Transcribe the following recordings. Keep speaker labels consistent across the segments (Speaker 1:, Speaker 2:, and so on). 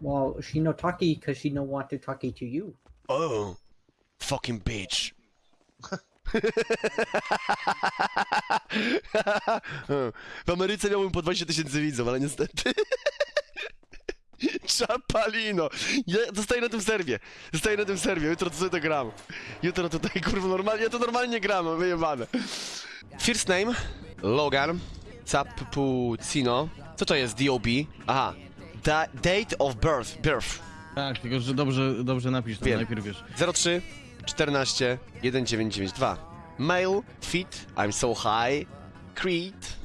Speaker 1: Well, she no talkie because she no want to talkie to you.
Speaker 2: Oh, fucking bitch. W Ameryce miałbym po 20 tysięcy widzów, ale niestety. Czapalino! Ja zostaję na tym serwie. Zostaję na tym serwie. Jutro to sobie to gram. Jutro tutaj kurwa normalnie. Ja to normalnie gram, wyjebane. First name Logan Capuccino. Co to jest DOB? Aha. Da date of birth. Birth.
Speaker 3: Tak, tylko że dobrze, dobrze napisz to
Speaker 2: Wiem.
Speaker 3: najpierw wiesz.
Speaker 2: 03 14 1992. Male, fit, I'm so high. Creed.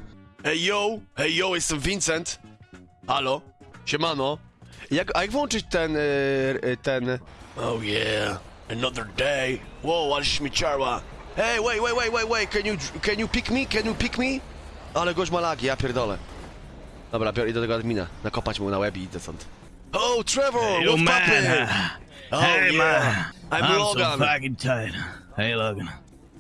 Speaker 2: Hey yo, hey yo, jestem Vincent. Halo, siemano. Jak, a jak włączyć ten, y, y, ten... Oh yeah, another day. Wow, ale śmieciarła. Hey, wait, wait, wait, wait, wait, can you, can you pick me, can you pick me? Ale gość ma lagi, ja pierdolę. Dobra, biorę, idę do tego admina, nakopać mu na łeb i idę stąd. Oh, Trevor,
Speaker 4: Yo,
Speaker 2: what's
Speaker 4: man.
Speaker 2: Oh,
Speaker 4: hey,
Speaker 2: yeah.
Speaker 4: man.
Speaker 2: I'm Logan.
Speaker 4: so fucking tired. Hey, Logan.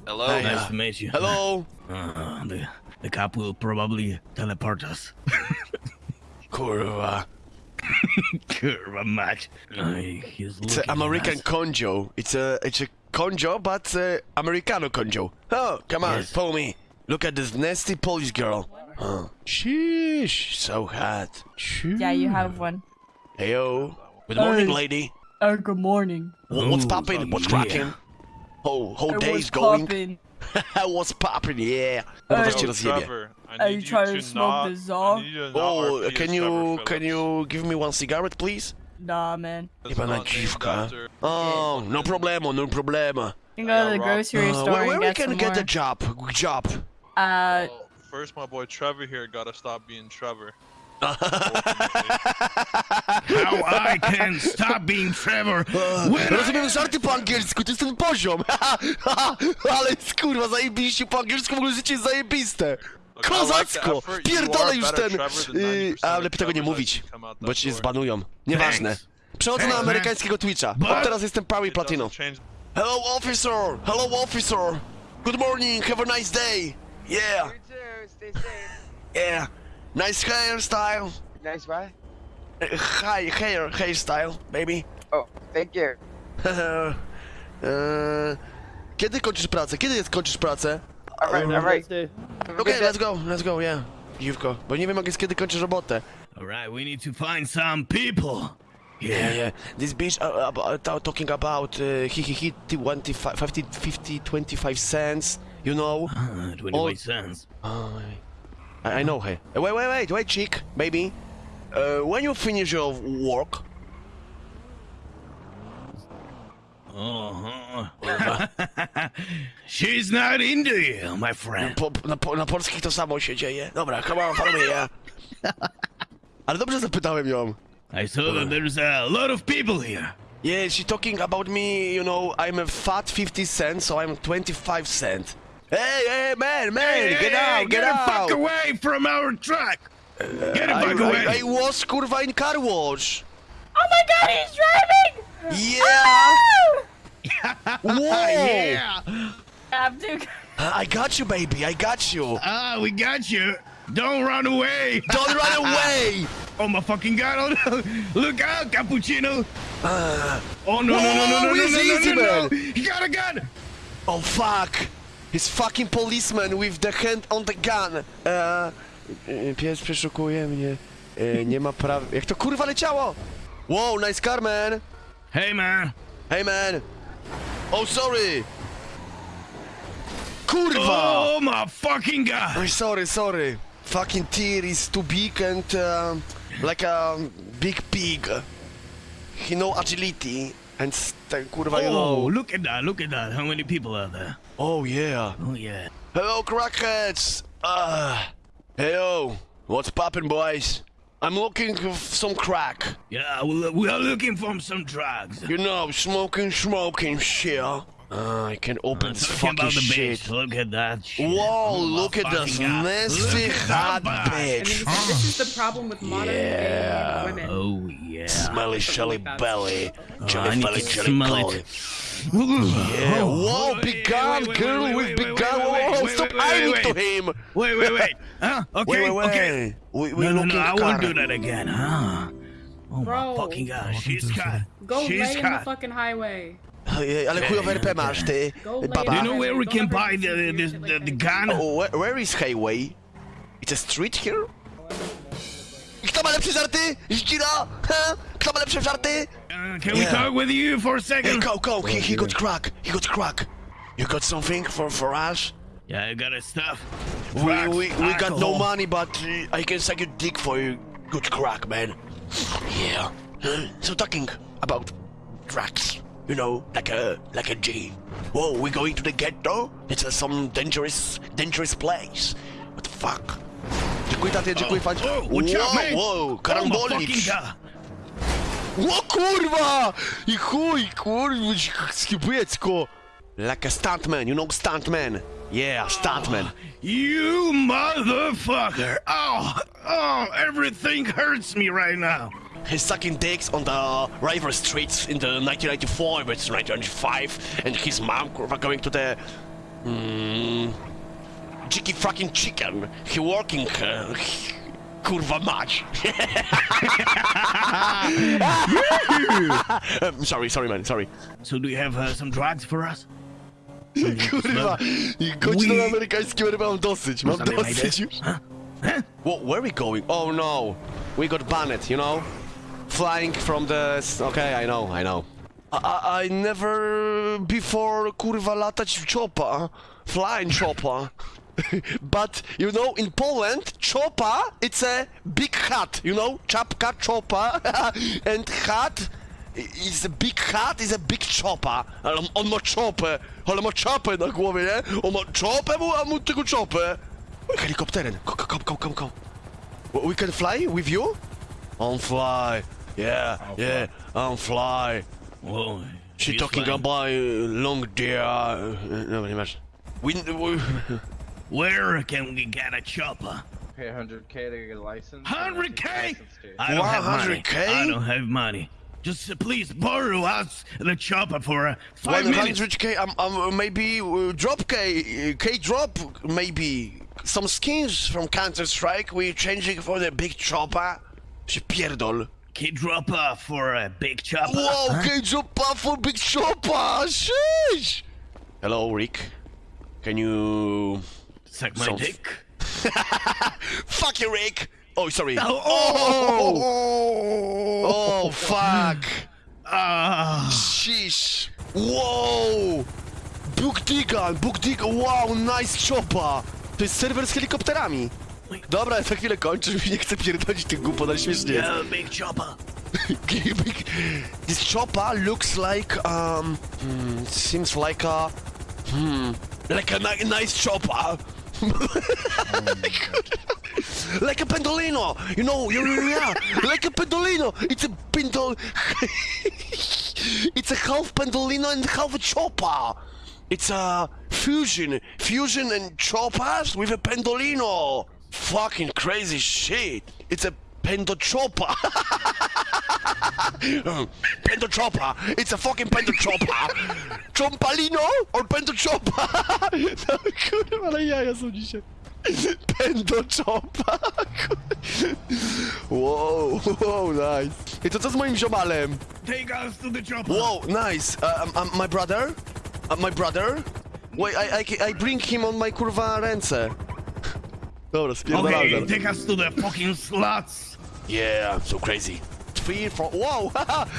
Speaker 5: Hello.
Speaker 2: Hey.
Speaker 4: Nice to meet you.
Speaker 2: Hello.
Speaker 4: Uh, the, the cop will probably teleport us.
Speaker 2: Kurwa.
Speaker 4: Uh, he's
Speaker 2: It's an American
Speaker 4: nice.
Speaker 2: conjo. It's a it's a conjo, but uh, Americano conjo. Oh, come on,
Speaker 4: Yes.
Speaker 2: follow me. Look at this nasty Polish girl. Oh, sheesh, so hot.
Speaker 6: Yeah, you have one.
Speaker 2: Heyo. Good morning,
Speaker 6: Hey.
Speaker 2: lady.
Speaker 6: Oh, good morning.
Speaker 2: Wha- What's
Speaker 4: Ooh,
Speaker 2: poppin'? What's
Speaker 4: yeah.
Speaker 2: cracking? Oh, whole
Speaker 6: It
Speaker 2: day's
Speaker 6: was
Speaker 2: going.
Speaker 6: poppin'.
Speaker 2: What's popping? Yeah.
Speaker 6: Hey.
Speaker 2: Zaraz cię rozjebie.
Speaker 5: Trevor, I
Speaker 6: Are
Speaker 5: need
Speaker 6: you trying to smoke
Speaker 5: not,
Speaker 6: the Zaw?
Speaker 5: I need you to not
Speaker 2: Oh,
Speaker 5: RP
Speaker 2: can
Speaker 5: as
Speaker 2: you
Speaker 5: Trevor
Speaker 2: can
Speaker 5: Phillips.
Speaker 2: you give me one cigarette, please?
Speaker 6: Nah, man.
Speaker 5: That's
Speaker 2: Jebana
Speaker 5: not named
Speaker 2: dziwka.
Speaker 5: after-
Speaker 2: Oh, no problemo, no problema.
Speaker 6: You can go to the
Speaker 5: got
Speaker 6: grocery
Speaker 2: Uh,
Speaker 6: store
Speaker 2: where where
Speaker 6: and
Speaker 2: we
Speaker 6: get
Speaker 2: can
Speaker 6: some
Speaker 2: get
Speaker 6: more.
Speaker 2: a job? Job.
Speaker 6: Uh,
Speaker 5: Well, First, my boy Trevor here gotta stop being Trevor.
Speaker 4: How I can stop being Trevor when.
Speaker 2: Rozumiem żarty po angielsku, to jest ten poziom. Ale kurwa, zajebiście po angielsku, w ogóle życie jest zajebiste. Kozacko! Pierdolę już ten... Yy,
Speaker 5: 90%
Speaker 2: a lepiej tego nie mówić, bo cię
Speaker 5: door.
Speaker 2: zbanują. Nieważne. Przechodzę na amerykańskiego Twitcha. Od teraz jestem prawie
Speaker 5: It
Speaker 2: platino. Hello officer! Hello officer! Good morning, have a nice day! Yeah,
Speaker 7: You. Stay safe.
Speaker 2: yeah. Nice hairstyle.
Speaker 7: Nice what?
Speaker 2: Uh, Hi, hair, hairstyle, baby.
Speaker 7: Oh, thank you.
Speaker 2: Eee, Kiedy kończysz pracę? Kiedy jest kończysz pracę?
Speaker 7: All right, all right. Have a
Speaker 2: Okej,
Speaker 7: good day.
Speaker 2: let's go, let's go, yeah. Giwko, bo nie wiem jak jest kiedy kończysz robotę.
Speaker 4: All right, we need to find some people.
Speaker 2: Yeah,
Speaker 4: Yeah.
Speaker 2: This bitch uh, about, uh, talking about uh, he he he 25, 50, 50, 25 cents, you know?
Speaker 4: Uh, 25
Speaker 2: Oh.
Speaker 4: cents.
Speaker 2: Uh, I, I know her. Uh, Wait, wait, wait, wait, chick, baby. Uh, when you finish your work,
Speaker 4: Uh-huh. She's not into you, my friend.
Speaker 2: po, na, po, na polskich to samo się dzieje. Dobra, come on, follow me, yeah. Ale dobrze zapytałem ją.
Speaker 4: I saw that there's a lot of people here.
Speaker 2: Yeah, she talking about me, you know, I'm a fat 50 cent, so I'm 25 cent. Hey, hey, man, man,
Speaker 4: Hey,
Speaker 2: get
Speaker 4: hey,
Speaker 2: out,
Speaker 4: hey,
Speaker 2: get,
Speaker 4: the
Speaker 2: out!
Speaker 4: fuck away from our truck! Get the
Speaker 2: I,
Speaker 4: away!
Speaker 2: I, I was kurwa in car wash.
Speaker 6: oh my god, he's driving!
Speaker 2: Yeah! Whoa!
Speaker 4: yeah!
Speaker 6: I'm too.
Speaker 2: I got you, baby, I got you.
Speaker 4: Ah, we got you! Don't run away!
Speaker 2: Don't run away!
Speaker 4: Oh my fucking god! Oh no! Look out, Cappuccino! oh no no no no
Speaker 2: Whoa,
Speaker 4: no no no
Speaker 2: he's
Speaker 4: no
Speaker 2: easy,
Speaker 4: no! no.
Speaker 2: man.
Speaker 4: He got a gun!
Speaker 2: Oh fuck! He's fucking policeman with the hand on the gun. E, pies przeszukuje mnie. E, nie ma praw... Jak to kurwa leciało? Wow, nice car, man!
Speaker 4: Hey man!
Speaker 2: Hey, man! Oh, sorry! Kurwa!
Speaker 4: Oh my fucking god!
Speaker 2: Oh, sorry, sorry. Fucking tear is too big and um, like a big pig. He know agility and kurwa, you
Speaker 4: Oh,
Speaker 2: know.
Speaker 4: look at that! Look at that! How many people are there?
Speaker 2: Oh yeah.
Speaker 4: Oh yeah.
Speaker 2: Hello, crackheads! Ah, hey yo, what's poppin', boys? I'm looking for some crack.
Speaker 4: Yeah, we we are looking for some drugs.
Speaker 2: You know, smoking, smoking shit. Ah, I can open this
Speaker 4: Talking
Speaker 2: fucking
Speaker 4: the
Speaker 2: shit.
Speaker 4: bitch. Look at that shit.
Speaker 2: Whoa,
Speaker 4: Oh,
Speaker 2: look at this
Speaker 4: fucking god.
Speaker 2: nasty
Speaker 4: Look at
Speaker 2: hot
Speaker 4: that
Speaker 8: I mean,
Speaker 2: bitch.
Speaker 8: this, this is the problem with modern
Speaker 2: Yeah.
Speaker 8: women.
Speaker 4: Oh yeah.
Speaker 2: Smelly shelly belly.
Speaker 4: Johnny
Speaker 2: Jelly
Speaker 4: need
Speaker 2: belly, jelly
Speaker 4: smell
Speaker 2: belly.
Speaker 4: it.
Speaker 2: Yeah,
Speaker 4: Oh,
Speaker 2: whoa,
Speaker 4: wait,
Speaker 2: big
Speaker 4: wait,
Speaker 2: gun,
Speaker 4: wait, wait,
Speaker 2: girl
Speaker 4: wait,
Speaker 2: with
Speaker 4: wait,
Speaker 2: big
Speaker 4: wait,
Speaker 2: gun.
Speaker 4: wait,
Speaker 2: Whoa, stop
Speaker 4: wait, wait,
Speaker 2: to him.
Speaker 4: Wait, wait, wait. Huh? Okay,
Speaker 2: Wait, wait,
Speaker 4: okay.
Speaker 2: wait. We,
Speaker 4: No, no, no, I won't do that again, huh? Oh
Speaker 8: Bro.
Speaker 4: my fucking god, she's hot.
Speaker 8: Go
Speaker 4: she's
Speaker 8: lay in the fucking highway.
Speaker 2: Ojej, ale chujowe RP masz, ty.
Speaker 8: Go lay
Speaker 4: Do you
Speaker 8: in
Speaker 4: know where we can buy
Speaker 8: do
Speaker 4: the the, the, the,
Speaker 8: like that.
Speaker 2: Oh,
Speaker 4: gun?
Speaker 2: where, where is Highway? It's a street here? Kto ma lepsze żarty? Zdzira? Ha? Kto ma lepsze żarty?
Speaker 4: Uh, can we
Speaker 2: Yeah.
Speaker 4: talk with you for a
Speaker 2: Hey,
Speaker 4: second?
Speaker 2: go, go, he, he got crack, he got crack. You got something for, for us?
Speaker 4: Yeah, I got a stuff.
Speaker 2: We,
Speaker 4: Drugs,
Speaker 2: we, we got no
Speaker 4: alcohol.
Speaker 2: money, but uh, I can suck your dick for you. Good crack, man. Yeah. Huh? So talking about drugs, you know, like a like a G. Whoa, we're going to the ghetto? It's uh, some dangerous dangerous place. What the fuck? Dziękuję taty, dziękuję fan.
Speaker 4: Oh, watch out!
Speaker 2: Wow,
Speaker 4: Oh my
Speaker 2: karambolicz.
Speaker 4: fucking god!
Speaker 2: O kurwa! I chuj, kurwa, skipiecko. Like a stuntman, you know stuntman? Yeah, stuntman.
Speaker 4: You motherfucker! Oh, oh, everything hurts me right now.
Speaker 2: He's sucking dicks on the river streets in the 1994, but it's 1995, and his mom kurwa going to the mm, cheeky fucking chicken. He working uh, kurwa mać. um, sorry, sorry man, sorry.
Speaker 4: So do you have uh, some drugs for us?
Speaker 2: Kurwa, i godzin
Speaker 4: We-
Speaker 2: na amerykańskim ryba mam dosyć, mam
Speaker 4: Something like
Speaker 2: dosyć
Speaker 4: this?
Speaker 2: już.
Speaker 4: Huh? Huh?
Speaker 2: Wha- where are we going? Oh no, we got banned, you know? Flying from the... Okay, I know, I know. I, I, I never before kurwa latać w chopa, flying chopa. but, you know, in Poland, chopa, it's a big hat, you know? Czapka, chopa, and hat is a big hat, is a big chopa. On, on ma czopę, ale ma czapę na głowie, nie? On ma czopę, mu- a mu tylko. Helikopterem, go, go, go, go, go. We can fly with you? On fly. Yeah, yeah, I'm fly.
Speaker 4: Whoa,
Speaker 2: She talking
Speaker 4: fine.
Speaker 2: about uh, long deer. Uh, no, nie masz. We, we,
Speaker 4: Where can we get a chopper?
Speaker 9: Pay 100k to get a license.
Speaker 4: 100k? I don't have money.
Speaker 2: 100K?
Speaker 4: I don't have money. Just uh, please borrow us the chopper for uh, five minutes.
Speaker 2: 100k, um, um, maybe uh, drop K, uh, K drop, maybe. Some skins from Counter Strike, we changing for the big chopper. Się pierdol.
Speaker 4: Kid dropper for a big chopper.
Speaker 2: Wow,
Speaker 4: huh?
Speaker 2: K drop for big chopper, sheesh. Hello, Rick. Can you...
Speaker 4: Suck my
Speaker 2: Some-
Speaker 4: dick.
Speaker 2: Fuck you, Rick! Oh, sorry.
Speaker 4: Oh,
Speaker 2: Oh, oh, fuck!
Speaker 4: Ah,
Speaker 2: Sheesh! Wow! Bóg Digan, Bóg Digan, wow, nice chopper! To jest serwer z helikopterami. Dobra, ja za chwilę kończę, już nie chcę pierdolić tych głupot, ale śmiesznie jest.
Speaker 4: yeah, big chopper.
Speaker 2: Big- This chopper looks like, um, hmm, seems like a, hmm, like a ni nice chopper. like a pendolino, you know, yeah, like a pendolino. It's a pendol, it's a half pendolino and half a chopper. It's a fusion, fusion and choppers with a pendolino. Fucking crazy shit. It's a pendo chopper. It's a fucking pendo chopper. Chompalino or pendo chopper? No kurwa, ale jaja są dzisiaj. Pendo chopper. Wow, wow, nice. I to co z moim ziomalem?
Speaker 4: Take us to the chopper.
Speaker 2: Wow, nice. Uh, um, um, my brother? Uh, my brother? Wait, I, I, I bring him on my kurwa ręce. Dobra, spierdalamy.
Speaker 4: Okay, take us to the fucking slots.
Speaker 2: Yeah, I'm so crazy. Three, four, wow,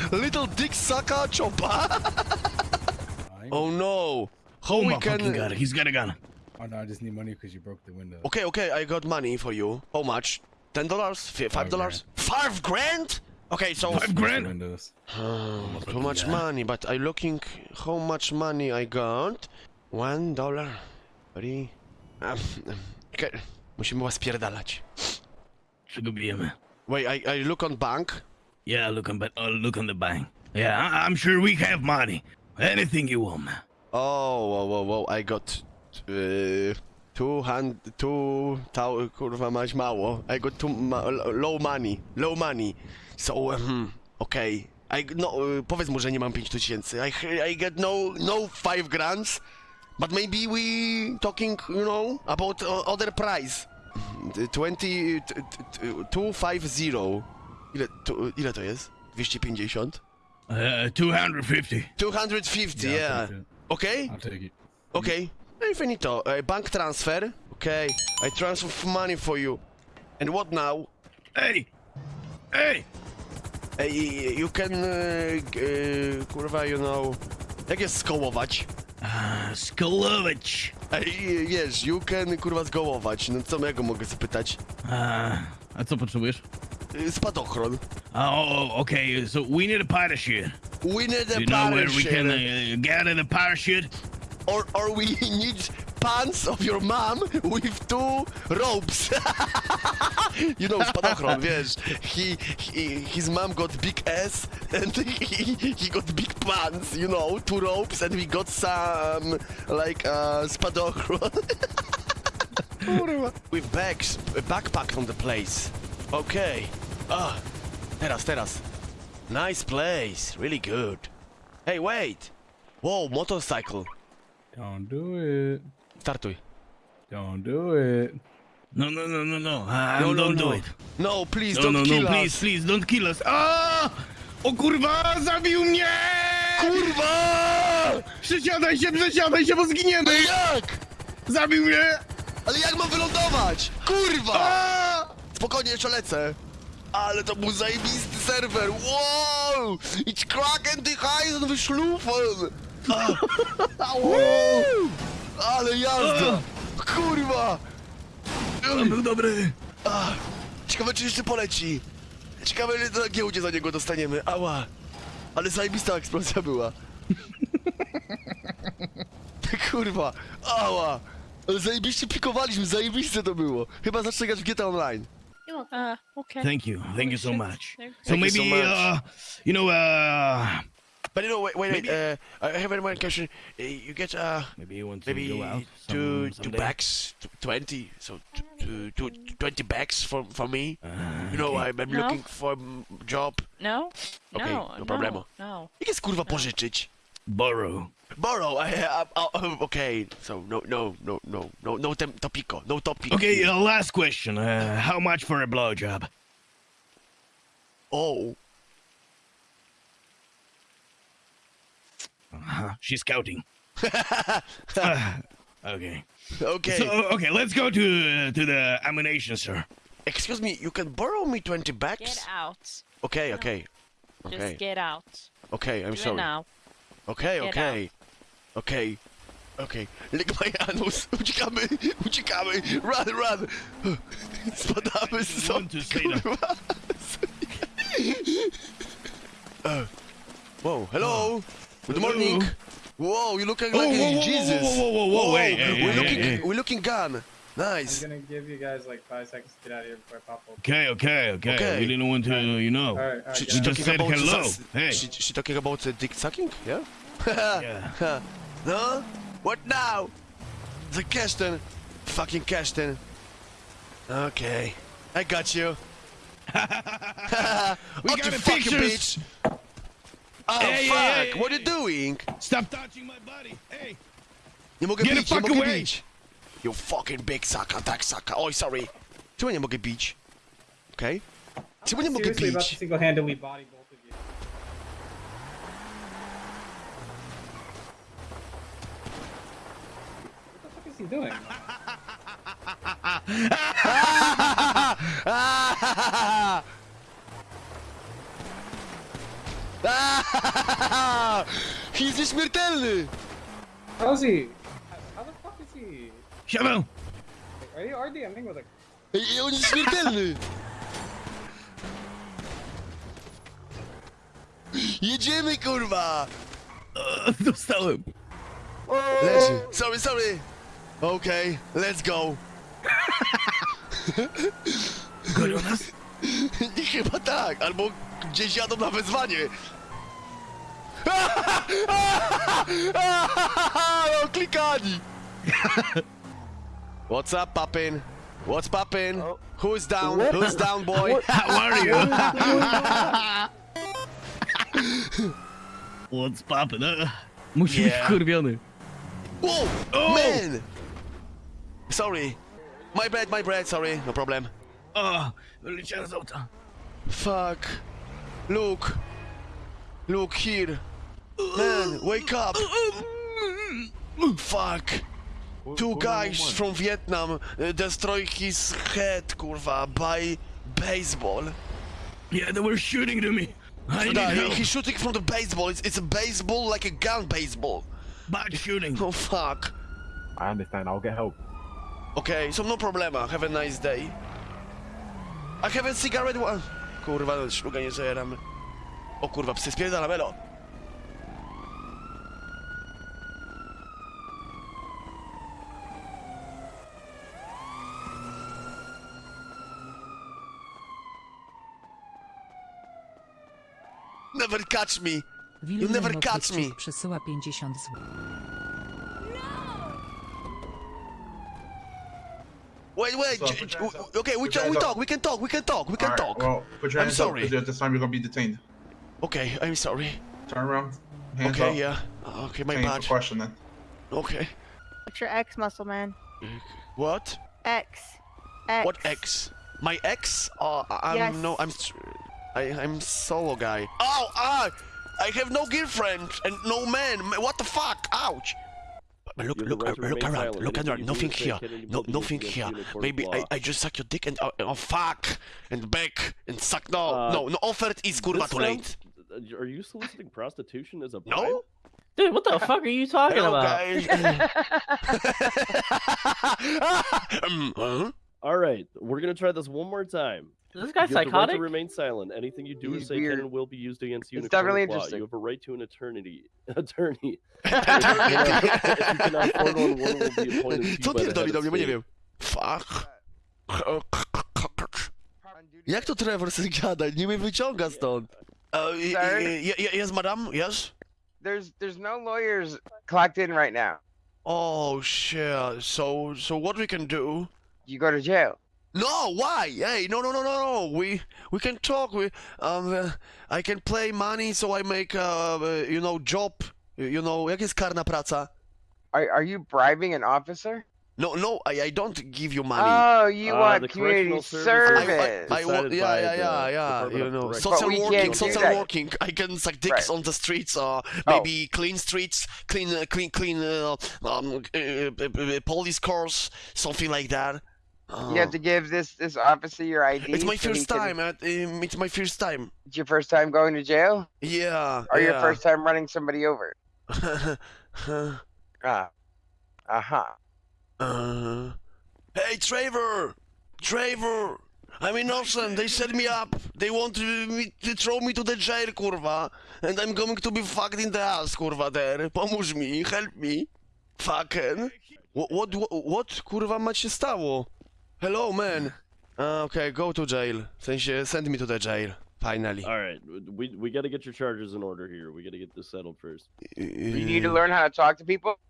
Speaker 2: little dick sucker chopper. oh no. How
Speaker 4: Oh
Speaker 2: we
Speaker 4: my fucking
Speaker 2: can...
Speaker 4: god, he's got a gun.
Speaker 9: Oh no, I just need money because you broke the window.
Speaker 2: Okay, okay, I got money for you. How much? Ten dollars? Five dollars? Five grand? Okay, so
Speaker 4: Five grand?
Speaker 9: Windows.
Speaker 2: too much money, but I'm looking how much money I got. One dollar. Three. Um, okay. Musimy was spierdalać.
Speaker 4: Man.
Speaker 2: Wait, I, I look on bank.
Speaker 4: Yeah, look on, but uh, look on the bank. Yeah, I- I'm sure we have money. Anything you want, man.
Speaker 2: Oh, whoa, whoa, whoa, I got uh, two hand, two, tau, kurwa mać mało. I got too ma low money, low money. So, um, okay. I, no, uh, powiedz mu, że nie mam 5000. I, I get no, no 5 grands, but maybe we talking, you know, about other price. 20, t- t- t- 250. Ile, to, ile to jest? 250?
Speaker 4: Uh, 250.
Speaker 2: 250,
Speaker 9: Yeah,
Speaker 2: yeah. Okay?
Speaker 9: I'll take it.
Speaker 2: Okay. Infinito, uh, bank transfer. Okay, I transfer money for you. And what now?
Speaker 4: Hey! Hey!
Speaker 2: Uh, you can, kurwa, you know... Jak jest skołować?
Speaker 4: Skolovich.
Speaker 2: Ej, wiesz, you can, kurwa, zgołować. No co ja go mogę zapytać?
Speaker 4: Uh,
Speaker 3: A co potrzebujesz?
Speaker 2: Y, Spadochron.
Speaker 4: oh, okay, so we need a parachute.
Speaker 2: We need a
Speaker 4: Do you know where we can uh, gather the parachute?
Speaker 2: Or, or we need pants of your mom with two ropes. you know, spadochron, wiesz. He, he, his mom got big ass and he, he got big pants, you know, two ropes and we got some, like, uh, spadochron. With bags, a backpack from the place. Okay. Ah, teraz, teraz. Nice place, really good. Hey, wait. Whoa, motorcycle.
Speaker 9: Don't do it.
Speaker 2: Startuj.
Speaker 9: Don't do it.
Speaker 4: No, no, no, no, no.
Speaker 2: No, no,
Speaker 4: don't
Speaker 2: no.
Speaker 4: do it.
Speaker 2: No, please
Speaker 4: No,
Speaker 2: don't
Speaker 4: no,
Speaker 2: kill
Speaker 4: no,
Speaker 2: us.
Speaker 4: please, please, don't kill us. A! O kurwa, zabił mnie!
Speaker 2: Kurwa!
Speaker 4: Przesiadaj się, przesiadaj się, bo zginiemy!
Speaker 2: Jak?
Speaker 4: Zabił mnie!
Speaker 2: Ale jak mam wylądować? Kurwa!
Speaker 4: A!
Speaker 2: Spokojnie, jeszcze lecę. Ale to był zajebisty serwer. Wow! It's Kraken die Heisen Ale jazda! Kurwa!
Speaker 4: On był dobry.
Speaker 2: Ach, Ciekawe, czy jeszcze poleci. Ciekawe, ile na giełdzie za niego dostaniemy. Ała! Ale zajebista eksplozja była. Kurwa! Ała! Ale zajebiście pikowaliśmy, zajebiste to było. Chyba zacznę grać w GTA Online.
Speaker 6: Uh, okay.
Speaker 4: Thank you, thank you so much.
Speaker 6: Thank
Speaker 4: So
Speaker 2: you so
Speaker 4: maybe,
Speaker 2: much.
Speaker 4: uh, you know, uh,
Speaker 2: But you know, wait, wait, wait. Uh, I have one question. Uh, you get uh,
Speaker 4: maybe you want to
Speaker 2: maybe
Speaker 4: go out
Speaker 2: two
Speaker 4: some,
Speaker 2: two bags, twenty. So t- t- two, 20 bags for for me.
Speaker 4: Uh,
Speaker 2: You know,
Speaker 4: okay.
Speaker 2: I'm, I'm
Speaker 6: No.
Speaker 2: looking for a job.
Speaker 6: No?
Speaker 2: Okay,
Speaker 6: no,
Speaker 2: no problemo.
Speaker 6: No.
Speaker 2: Jak jest kurwa pożyczyć?
Speaker 4: Borrow.
Speaker 2: Borrow. I, I, I, okay. So no, no, no, no, no, no tem- topico, no topic.
Speaker 4: Okay, uh, last question. Uh, how much for a blowjob?
Speaker 2: Oh,
Speaker 4: Uh-huh. She's scouting. Uh, okay.
Speaker 2: okay.
Speaker 4: So, okay, let's go to uh, to the ammunition, sir.
Speaker 2: Excuse me. You can borrow me twenty bags.
Speaker 6: Get out.
Speaker 2: Okay, okay,
Speaker 6: Just
Speaker 2: okay,
Speaker 6: get out.
Speaker 2: okay. I'm
Speaker 6: Do it
Speaker 2: sorry.
Speaker 6: now.
Speaker 2: Okay,
Speaker 6: Get
Speaker 2: okay. Okay. Okay. Lick my anus. Uciekamy, uciekamy. Run, run. Spadamy z
Speaker 4: want to say that.
Speaker 2: kurwa. Uh, Whoa, hello. Good morning. Whoa, you looking
Speaker 4: Oh,
Speaker 2: like
Speaker 4: whoa, whoa, whoa,
Speaker 2: Jesus.
Speaker 4: whoa, whoa, whoa, whoa, hey, hey,
Speaker 2: we're
Speaker 4: hey,
Speaker 2: looking,
Speaker 4: hey.
Speaker 2: we're looking gun. Nice.
Speaker 10: I'm gonna give you guys like five seconds to get out of here before I pop up.
Speaker 4: Okay, okay, okay.
Speaker 2: Okay.
Speaker 4: We didn't want to, you know.
Speaker 10: Alright, alright.
Speaker 2: She, she
Speaker 4: just
Speaker 2: talking
Speaker 4: said
Speaker 2: about
Speaker 4: hello. Hey.
Speaker 2: She, she talking about uh, dick sucking? Yeah.
Speaker 4: Yeah.
Speaker 2: no? What now? The Keston. Fucking Keston. Okay. I got you.
Speaker 4: We got
Speaker 2: you fucking
Speaker 4: pictures.
Speaker 2: bitch. Oh,
Speaker 4: Hey, hey,
Speaker 2: fuck.
Speaker 4: hey,
Speaker 2: what are you doing?
Speaker 4: Stop touching my body. Hey.
Speaker 2: Nie mogę
Speaker 4: Get the
Speaker 2: bić, nie
Speaker 4: fuck
Speaker 2: mogę
Speaker 4: away.
Speaker 2: bić. You fucking big sucker, tak sucker. Oj, oh, sorry. Czemu nie mogę bić? Okej. Okay. Czemu nie mogę
Speaker 10: Seriously about to
Speaker 2: bić?
Speaker 10: single-handedly body both of you. What the fuck is he doing?
Speaker 2: He's nieśmiertelny!
Speaker 10: How is he? How the fuck is he?
Speaker 4: Shovel.
Speaker 10: Are you RDMing with a?
Speaker 2: Ej, on jest śmiertelny! Jedziemy, kurwa!
Speaker 4: Dostałem.
Speaker 2: Leży. Sorry, sorry! Okej, let's go.
Speaker 4: Gonią nas?
Speaker 2: Nie, Chyba tak, albo gdzieś jadą na wezwanie. No, klikani! What's up, poppin? What's poppin? Who's down? Who's down, boy?
Speaker 4: How are you? What's poppin'? Uh,
Speaker 3: Musi
Speaker 2: Yeah.
Speaker 3: być wkurwiony.
Speaker 2: Whoa!
Speaker 4: Oh!
Speaker 2: Man! Sorry. My bad, my bad, sorry. No problem.
Speaker 4: o, wyleciałem z auta.
Speaker 2: Fuck. Look. Look here. Man, wake up. Fuck. Two guys from Vietnam uh, destroy his head, kurwa, by baseball.
Speaker 4: Yeah, they were shooting to me. I need
Speaker 2: Nah,
Speaker 4: help.
Speaker 2: he's shooting from the baseball. It's, it's a baseball like a gun baseball.
Speaker 4: Bad shooting.
Speaker 2: Oh fuck.
Speaker 10: I understand. I'll get help.
Speaker 2: Okay, so no problema. Have a nice day. I have a cigarette one. Kurwa, szluga nie zajeramy. O kurwa, psy spierdalam, elo. Never catch me. You never catch me.
Speaker 11: Przesyła 50 zł.
Speaker 2: Wait, wait.
Speaker 10: So,
Speaker 2: j-
Speaker 10: put
Speaker 2: j-
Speaker 10: your hands up.
Speaker 2: okay, we,
Speaker 10: Put your
Speaker 2: can, we talk. We can talk. We can talk. We can talk.
Speaker 10: Well, put your
Speaker 2: I'm sorry.
Speaker 10: up because this time you're gonna be detained.
Speaker 2: Okay, I'm sorry.
Speaker 10: Turn around. Hands
Speaker 2: okay,
Speaker 10: up.
Speaker 2: yeah. Okay, my
Speaker 10: Change
Speaker 2: bad.
Speaker 10: question then.
Speaker 2: Okay.
Speaker 6: What's your X muscle, man?
Speaker 2: What?
Speaker 6: X. X.
Speaker 2: What ex? My ex? Oh, I- I'm
Speaker 6: Yes.
Speaker 2: no. I'm. s- I, I'm solo guy. Oh, ah! I have no girlfriend and no man. What the fuck? Ouch! But look, look, uh, look around, look around. Nothing here. No, nothing here. Maybe I, I just suck your dick and uh, oh fuck and back and suck. No,
Speaker 12: Uh,
Speaker 2: no, no. Offered is kurwa
Speaker 12: This
Speaker 2: too late.
Speaker 12: sounds- Are you soliciting prostitution as a
Speaker 2: No.
Speaker 11: Dude, what the fuck are you talking
Speaker 2: Hello,
Speaker 11: about?
Speaker 2: guys. um, huh?
Speaker 12: All right, we're gonna try this one more time.
Speaker 11: Is this guy
Speaker 12: You have the right to remain silent. Anything you do or
Speaker 7: He's
Speaker 12: say
Speaker 7: weird.
Speaker 12: can and will be used against you in
Speaker 7: It's
Speaker 12: a court of
Speaker 7: definitely
Speaker 12: law.
Speaker 7: interesting.
Speaker 12: You have a right to an eternity attorney. if you cannot afford one, one will be appointed to you
Speaker 2: Co
Speaker 12: by the
Speaker 2: pierdoli
Speaker 12: head
Speaker 2: do
Speaker 12: of
Speaker 2: mnie, bo nie
Speaker 12: state.
Speaker 2: wiem. Fuck. Jak to Trevor sobie gada? Nie mnie wyciąga stąd. Uh, yes, madam? Yes?
Speaker 7: There's there's no lawyers clocked in right now.
Speaker 2: Oh, shit. So, so what we can do?
Speaker 7: You go to jail.
Speaker 2: No, why? Hey, no, no, no, no, no. We we can talk. We um, uh, I can play money, so I make uh, uh, you know, job. You know, jak jest karna praca?
Speaker 7: Are are you bribing an officer?
Speaker 2: No, no, I, I don't give you money.
Speaker 7: Oh, you
Speaker 12: Uh,
Speaker 7: want
Speaker 12: the
Speaker 7: community
Speaker 12: service-
Speaker 7: service.
Speaker 2: I, I, wa-
Speaker 12: decided
Speaker 2: yeah, yeah, yeah, yeah. You know,
Speaker 12: Corrections.
Speaker 2: social
Speaker 7: But
Speaker 2: working,
Speaker 7: can't
Speaker 2: social
Speaker 7: that.
Speaker 2: working. I can suck dicks
Speaker 7: Right. Oh.
Speaker 2: on the streets, or maybe clean streets, clean, uh, clean, clean, uh, um, uh, police cars, something like that.
Speaker 7: You have to give this this officer your ID.
Speaker 2: It's my
Speaker 7: so
Speaker 2: first
Speaker 7: can-
Speaker 2: time. At, um, it's my first time.
Speaker 7: It's your first time going to jail,
Speaker 2: Yeah.
Speaker 7: or your first time running somebody over. Ah, uh huh.
Speaker 2: uh, hey, Trevor! Trevor! I'm innocent. They set me up. They want to, me, to throw me to the jail, kurwa. And I'm going to be fucked in the ass, kurwa, there. Pomóż mi, help me. Fucking. What, what, what, what kurwa, ma się stało? Hello, man. Uh, okay, go to jail. W sensie, send me to the jail. Finally.
Speaker 12: All right, we we got to get your charges in order here. We got to get this settled first.
Speaker 7: You need to learn how to talk to people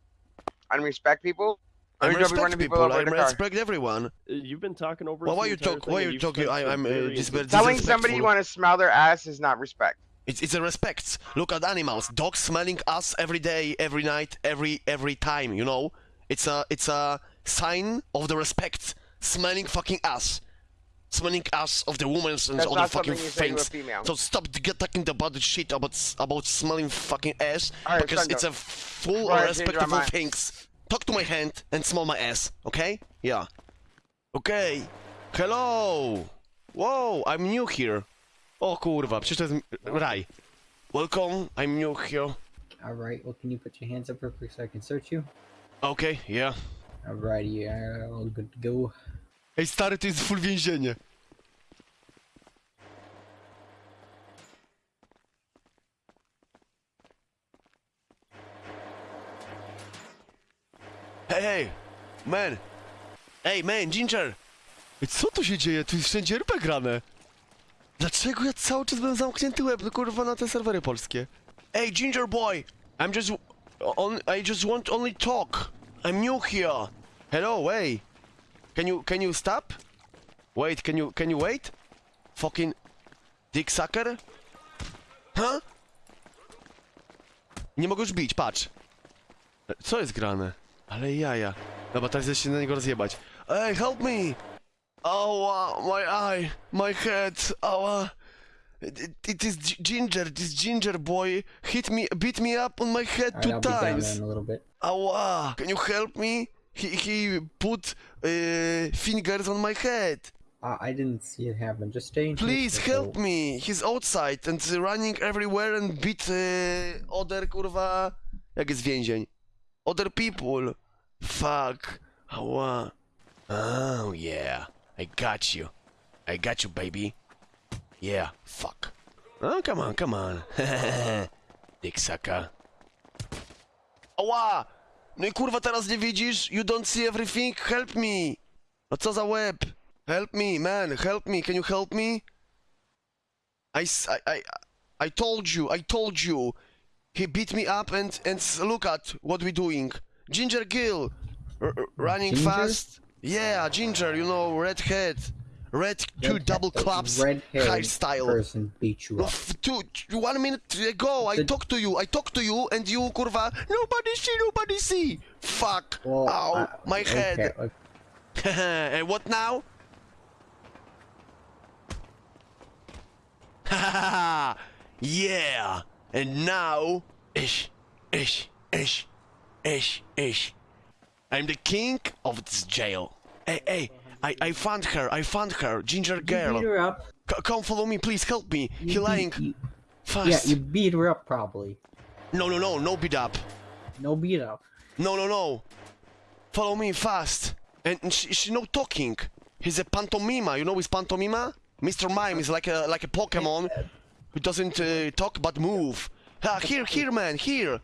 Speaker 7: and respect people.
Speaker 2: I
Speaker 7: Or you don't be
Speaker 2: respect
Speaker 7: people
Speaker 2: people. I
Speaker 7: in car.
Speaker 2: respect everyone.
Speaker 12: Uh, You've been talking over.
Speaker 2: Well, why
Speaker 12: the
Speaker 2: you
Speaker 12: entire
Speaker 2: talk? Why
Speaker 12: and
Speaker 2: you
Speaker 12: you've
Speaker 2: talking? I, I'm uh, dis-
Speaker 7: Telling somebody you want to smell their ass is not respect.
Speaker 2: It's it's a respect. Look at animals. Dogs smelling us every day, every night, every every time. You know, it's a it's a sign of the respect. Smelling fucking ass, smelling ass of the women's and
Speaker 7: That's
Speaker 2: other fucking
Speaker 7: something you say to a
Speaker 2: things. So stop to get talking about the shit about about smelling fucking ass
Speaker 7: All right,
Speaker 2: because
Speaker 7: Sandro.
Speaker 2: it's a full
Speaker 7: Go ahead, change
Speaker 2: respectful things. Talk to my hand and smell my ass, okay? Yeah. Okay. Hello. Whoa, I'm new here. O kurwa, przecież to jest raj. Welcome, I'm new here.
Speaker 1: All right. Well, can you put your hands up real quick so I can search you?
Speaker 2: Okay, yeah.
Speaker 1: Alrighty, yeah, uh, all good to go.
Speaker 2: Ej stary, to jest full więzienie. Hej, hej, man. Ej, man, Ginger. Ej, Co tu się dzieje? Tu jest wszędzie RP grane. Dlaczego ja cały czas byłem zamknięty łeb, kurwa, na te serwery polskie? Ej, Ginger boy. I'm just... On, I just want only talk. I'm new here. Hello, hey. Can you can you stop? Wait, can you can you wait? Fucking dick sucker? Huh? Nie mogę już bić, patrz. Co jest grane? Ale jaja. Dobra, teraz jest się na niego rozjebać. Hey, help me! Ała, my eye, my head, ała. It, it is Ginger, this Ginger boy hit me, beat me up on my head two times.
Speaker 1: in a little bit.
Speaker 2: Awa, can you help me? He, he put uh, fingers on my head.
Speaker 1: Uh, I didn't see it happen. Just stay in here
Speaker 2: Please help
Speaker 1: little-
Speaker 2: me. He's outside and running everywhere and beat uh, other kurwa. Jak jest więzień? Other people. Fuck. Ała. Oh yeah. I got you. I got you, baby. Yeah. Fuck. Oh, come on, come on. Dick sucker. Ała! No i kurwa teraz nie widzisz? You don't see everything? Help me! No co za łeb? Help me, man, help me, can you help me? I, I, I told you, I told you. He beat me up and, and look at what we're doing. Ginger Gill, running
Speaker 1: Ginger?
Speaker 2: fast. Yeah, Ginger, you know, red head. Red two
Speaker 1: Red-
Speaker 2: double claps, high style.
Speaker 1: person beat you up.
Speaker 2: two, one minute ago, I
Speaker 1: The-
Speaker 2: talked to you, I talked to you, and you, kurwa, nobody see, nobody see. Fuck.
Speaker 1: Well,
Speaker 2: Ow,
Speaker 1: uh,
Speaker 2: my
Speaker 1: okay,
Speaker 2: head.
Speaker 1: okay.
Speaker 2: and what now? yeah. And now, ish, ish, ish, ish, ish. I'm the king of this jail. Hey, hey, I, I found her. I found her. Ginger
Speaker 1: You beat
Speaker 2: girl.
Speaker 1: her up.
Speaker 2: C- come follow me, please. Help me.
Speaker 1: You
Speaker 2: He lying.
Speaker 1: you-
Speaker 2: Fast.
Speaker 1: Yeah, you beat her up probably.
Speaker 2: No, no, no, no beat up.
Speaker 1: No beat up.
Speaker 2: No, no, no. Follow me fast. And and she, she no talking. He's a pantomima. You know his pantomima? Mr. Mime is like a like a Pokemon who doesn't uh, talk but move. Ah, here, here, man, here.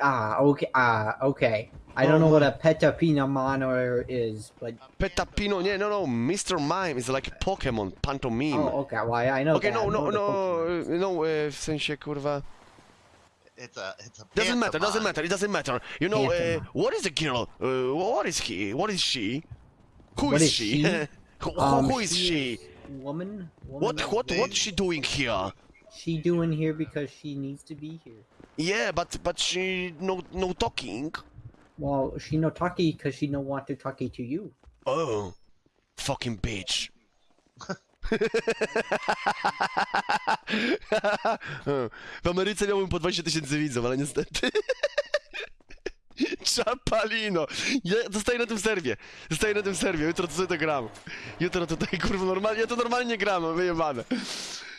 Speaker 1: Ah, okay. Ah, okay. I don't know what a petapina monitor is, but
Speaker 2: Petapino, nie, no, no. Mr. Mime is like a Pokemon pantomime.
Speaker 1: oh, okay. Why I know.
Speaker 2: okay,
Speaker 1: that.
Speaker 2: No, no,
Speaker 1: know the Pokemon.
Speaker 2: no, no. Uh, w sensie, kurwa.
Speaker 13: It's a it's a
Speaker 2: Doesn't matter. Doesn't matter. It doesn't matter. You know, uh, what is the girl? Uh, what is he? What is she? Who
Speaker 1: What
Speaker 2: is
Speaker 1: is
Speaker 2: she?
Speaker 1: she?
Speaker 2: who,
Speaker 1: Um,
Speaker 2: who is she?
Speaker 1: Woman. woman
Speaker 2: What what what's she doing here?
Speaker 1: She doing here because she needs to be here.
Speaker 2: Yeah, but but she no no talking.
Speaker 1: Well, she no talkie because she no want to talkie to you.
Speaker 2: Oh, fucking bitch. W Ameryce miałbym po 20 tysięcy widzów, ale niestety. Czapalino! Ja zostaję na tym serwie. Zostaję na tym serwie. Jutro to sobie to gram. Jutro tutaj kurwa normalnie. Ja to normalnie gram, wyjebane.